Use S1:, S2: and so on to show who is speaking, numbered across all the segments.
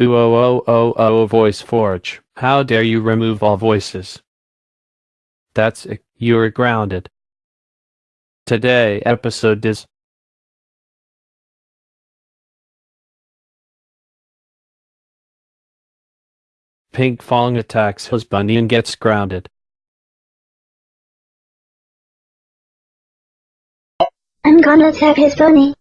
S1: Ooh oh oh oh oh voice forge. How dare you remove all voices? That's it. You're grounded. Today episode is Pink Fong attacks his bunny and gets grounded.
S2: I'm gonna attack his bunny.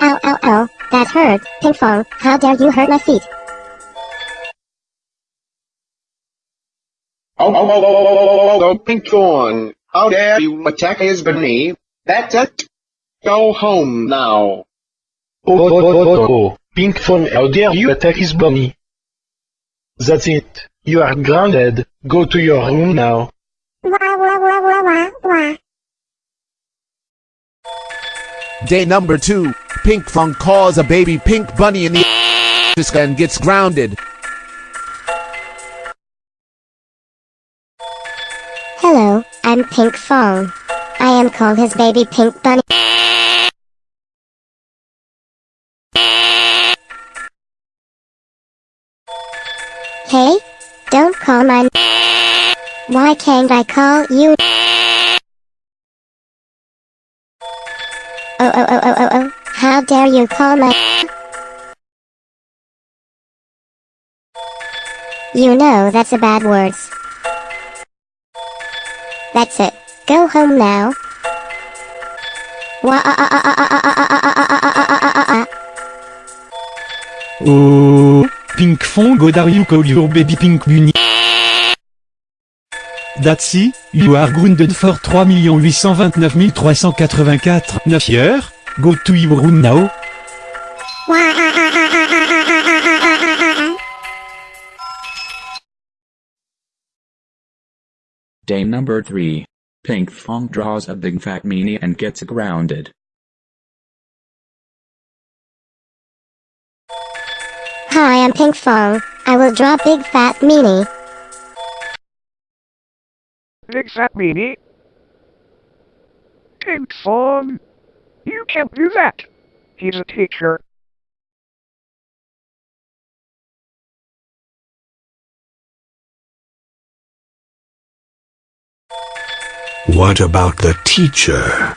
S2: Ow, ow, ow, that hurt. Pink Fong, how dare you hurt my feet?
S3: Oh, oh, oh, oh, oh, oh, oh, oh, Pink Fong, how dare you attack his bunny? That's it. Go home now.
S4: Oh, oh, oh, oh, oh. Pink Fong, how dare you attack his bunny? That's it. You are grounded. Go to your room now.
S2: Wah, wah, wah, wah, wah, wah.
S5: Day number two, Pink Fong calls a baby pink bunny in the and gets grounded.
S2: Hello, I'm Pink Fong. I am called his baby pink bunny. Hey, don't call my Why can't I call you? Oh oh oh oh oh oh, dare you call. You know that's a bad word. That's it. Go home now.
S6: Oh, Pink Fong, are you call your baby Pink Bunny? That's it, you are grounded for 3 829 384 9 years. Go to your room now.
S7: Day number 3. Pink Fong draws a big fat meanie and gets grounded.
S2: Hi, I'm Pink Fong. I will draw Big Fat Meanie.
S8: Big Fat Meanie? Pink Fong? You can't do that. He's a teacher.
S9: What about the teacher?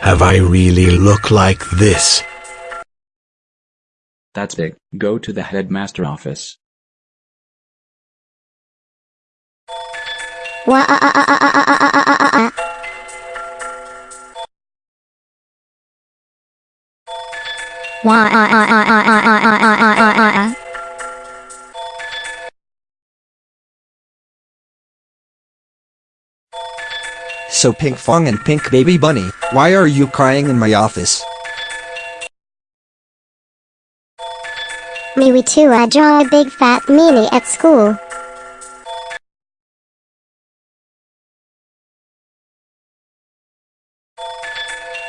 S9: Have I really look like this?
S7: That's it, go to the headmaster office.
S10: So Pink Fong and Pink Baby Bunny, why are you crying in my office?
S2: Me we too I draw a big fat meanie at school.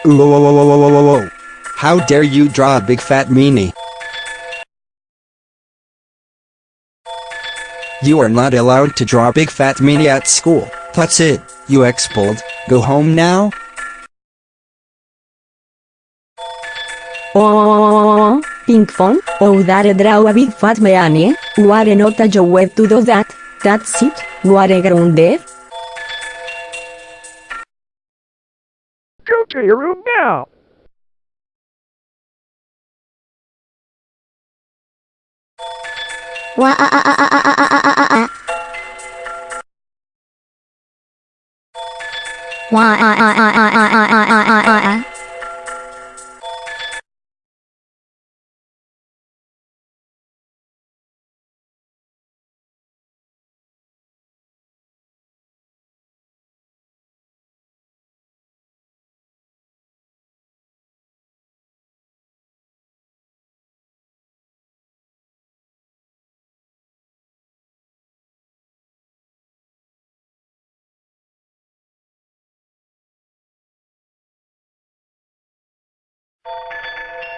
S10: Ooh, whoa, whoa, whoa, whoa, whoa, whoa, whoa. How dare you draw a big fat meanie? You are not allowed to draw a big fat meanie at school. That's it. You expelled. Go home now.
S11: Oh, Pink Fong, oh that draw a big fat meanie, what not a you way to do that, that's it, what a grounded.
S8: Go to your room now.
S2: Wah ah ah ah ah ah ah ah ah ah. Wah ah ah ah ah ah ah ah ah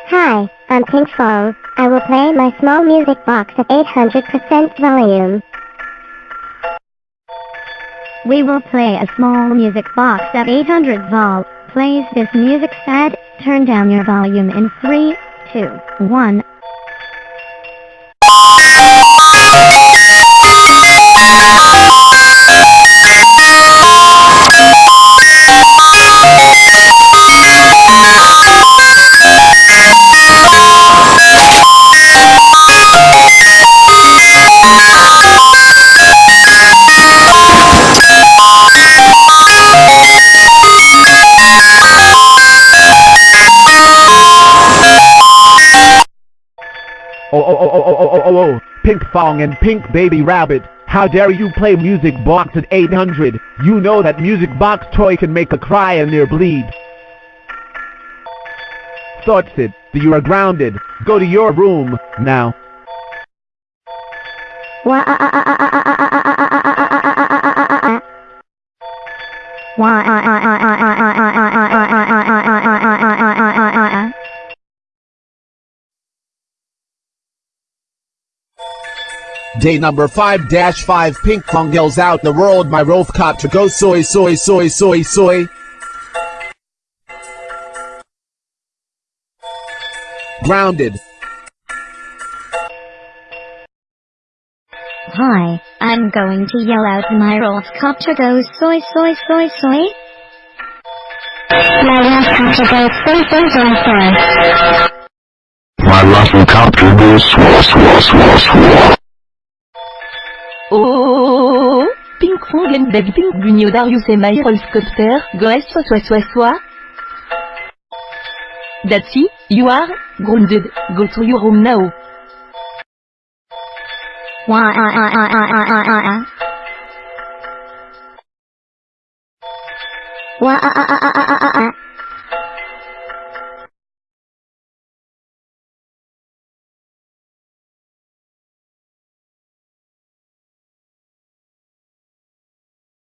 S2: Hi, I'm Pink Falls. I will play my small music box at 800% volume.
S12: We will play a small music box at 800 vol. Plays this music sad. Turn down your volume in 3, 2, 1.
S5: oh, oh, oh, oh, oh, oh, oh, Pink Fong and Pink Baby Rabbit. How dare you play Music Box at 800? You know that Music Box toy can make a cry and near bleed. Thoughts it, that you are grounded. Go to your room, now. Why? Day number 5 dash 5 Pink Fong yells out the world my Rolf copter go soy soy soy soy soy. Grounded.
S12: Hi, I'm going to yell out my Rolfcopter goes soy soy soy soy.
S2: My Rolfcopter goes soy soy soy soy.
S9: My Rufflecopter goes swah swah swah swah.
S13: Volkswagen Daviting Gunio Darius et Goes Sois Sois Sois Sois. Datsi, you are, grounded, go to your room now.
S2: Wa